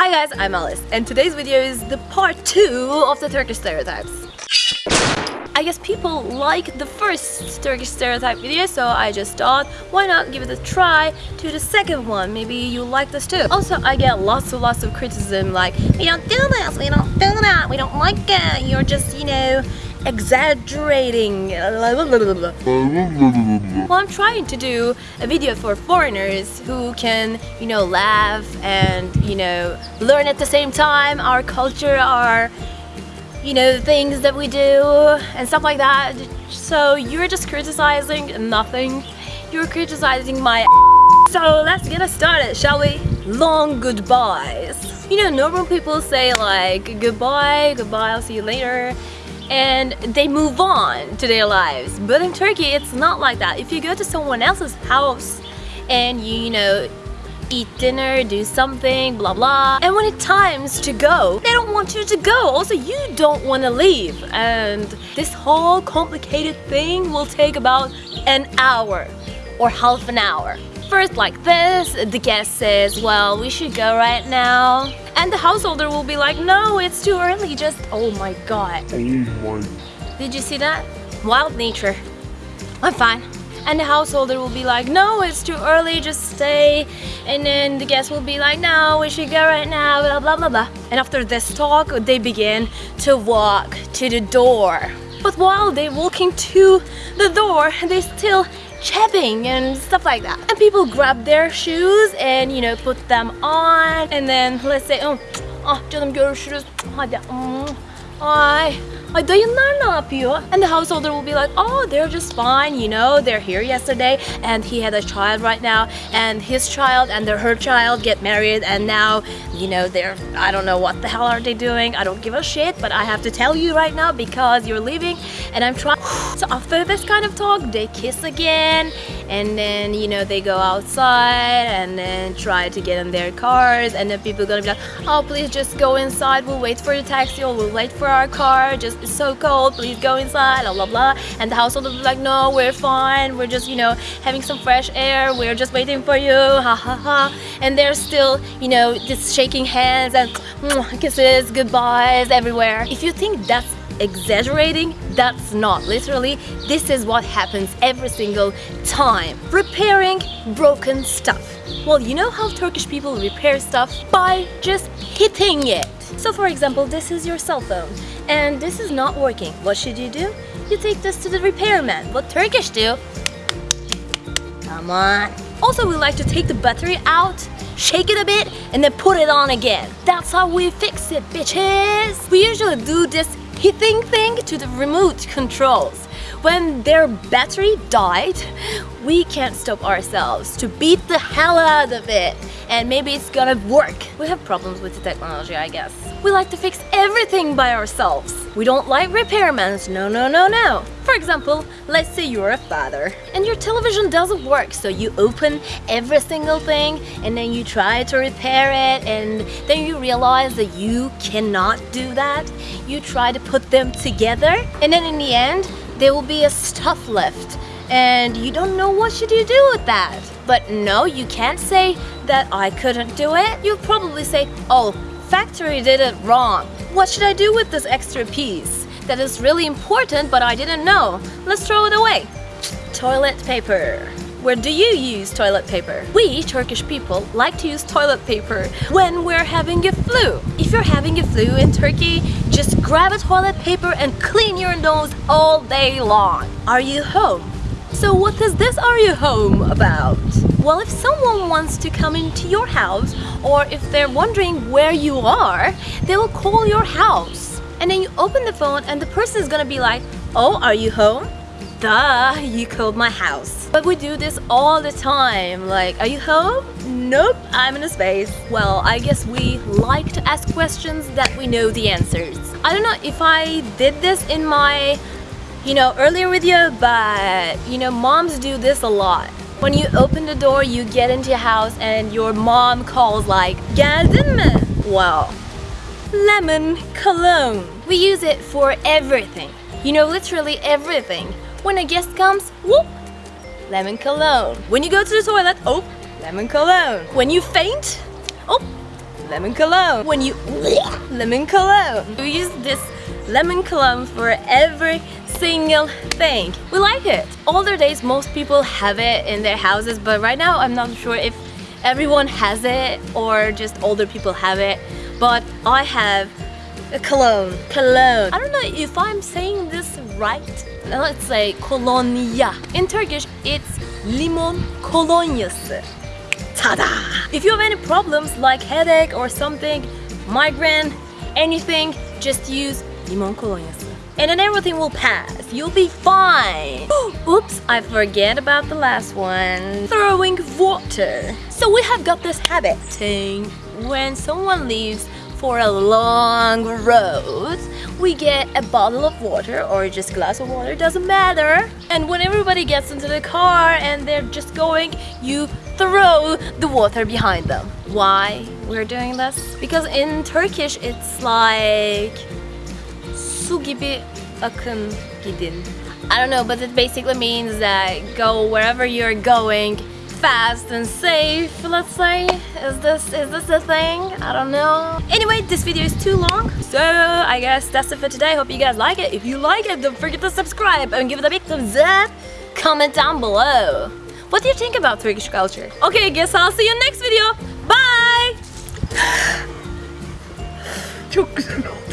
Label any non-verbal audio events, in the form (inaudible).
Hi guys, I'm Alice and today's video is the part 2 of the Turkish stereotypes. I guess people like the first Turkish stereotype video so I just thought why not give it a try to the second one maybe you like this too also I get lots and lots of criticism like we don't do this we don't do that we don't like it you're just you know exaggerating well I'm trying to do a video for foreigners who can you know laugh and you know learn at the same time our culture our you know, things that we do and stuff like that. So you're just criticizing nothing. You're criticizing my (laughs) So let's get us started, shall we? Long goodbyes. You know, normal people say like, goodbye, goodbye, I'll see you later. And they move on to their lives. But in Turkey, it's not like that. If you go to someone else's house and you, you know, eat dinner, do something, blah blah. And when it's times to go, they don't want you to go. Also, you don't want to leave. And this whole complicated thing will take about an hour or half an hour. First like this, the guest says, well, we should go right now. And the householder will be like, no, it's too early, just, oh my god. Oh my. Did you see that? Wild nature. I'm fine and the householder will be like no it's too early just stay and then the guest will be like no we should go right now blah blah blah blah and after this talk they begin to walk to the door but while they're walking to the door they still chatting and stuff like that and people grab their shoes and you know put them on and then let's say oh ah canım görüşürüz hadi ay Ay dayınlar ne yapıyor? And the householder will be like, oh, they're just fine, you know, they're here yesterday and he had a child right now and his child and her child get married and now, you know, they're, I don't know what the hell are they doing. I don't give a shit, but I have to tell you right now because you're leaving and I'm trying. So after this kind of talk, they kiss again and then, you know, they go outside and then try to get in their cars and then people gonna be like, oh, please just go inside. We'll wait for the taxi or we'll wait for our car. Just it's so cold, please go inside, blah, blah, blah. And the household will be like, no, we're fine. We're just, you know, having some fresh air. We're just waiting for you, ha, ha, ha. And they're still, you know, just shaking hands and (clears throat) kisses, goodbyes everywhere. If you think that's exaggerating that's not literally this is what happens every single time repairing broken stuff well you know how Turkish people repair stuff by just hitting it so for example this is your cell phone and this is not working. What should you do? You take this to the repairman. What Turkish do? Come on. Also, we like to take the battery out, shake it a bit, and then put it on again. That's how we fix it, bitches. We usually do this hitting thing to the remote controls. When their battery died, we can't stop ourselves to beat the hell out of it and maybe it's gonna work. We have problems with the technology, I guess. We like to fix everything by ourselves. We don't like repairmen, no, no, no, no. For example, let's say you're a father and your television doesn't work, so you open every single thing and then you try to repair it and then you realize that you cannot do that. You try to put them together and then in the end, there will be a stuff left and you don't know what should you do with that. But no, you can't say that I couldn't do it. You'll probably say, oh, factory did it wrong. What should I do with this extra piece? That is really important, but I didn't know. Let's throw it away. Toilet paper. Where do you use toilet paper? We, Turkish people, like to use toilet paper when we're having a flu. If you're having a flu in Turkey, just grab a toilet paper and clean your nose all day long. Are you home? So what is this Are You Home about? Well, if someone wants to come into your house or if they're wondering where you are, they will call your house. And then you open the phone and the person is gonna be like, oh, are you home? Duh, you called my house. But we do this all the time. Like, are you home? Nope, I'm in a space. Well, I guess we like to ask questions that we know the answers. I don't know if I did this in my you know, earlier video, but you know, moms do this a lot. When you open the door, you get into your house and your mom calls like, mi? Well, lemon cologne. We use it for everything. You know, literally everything. When a guest comes, whoop, lemon cologne. When you go to the toilet, oh, lemon cologne. When you faint, oh, lemon cologne. When you lemon cologne. We use this lemon cologne for every single thing. We like it. Older days, most people have it in their houses, but right now I'm not sure if everyone has it or just older people have it. But I have a cologne. Cologne. I don't know if I'm saying this right. Let's say kolonya. In Turkish, it's limon kolonyası. Tada! If you have any problems like headache or something, migraine, anything, just use limon kolonyası. And then everything will pass. You'll be fine. (gasps) Oops, I forget about the last one. Throwing water. So we have got this habit. When someone leaves for a long road, we get a bottle of water or just glass of water, doesn't matter. And when everybody gets into the car and they're just going, you throw the water behind them. Why we're doing this? Because in Turkish it's like su gibi akın gidin. I don't know, but it basically means that go wherever you're going fast and safe, let's say. Is this is this a thing? I don't know. Anyway, this video is too long, so I guess that's it for today. Hope you guys like it. If you like it, don't forget to subscribe and give it a big thumbs up. Comment down below. What do you think about Turkish culture? Okay, I guess I'll see you next video. Bye! (sighs)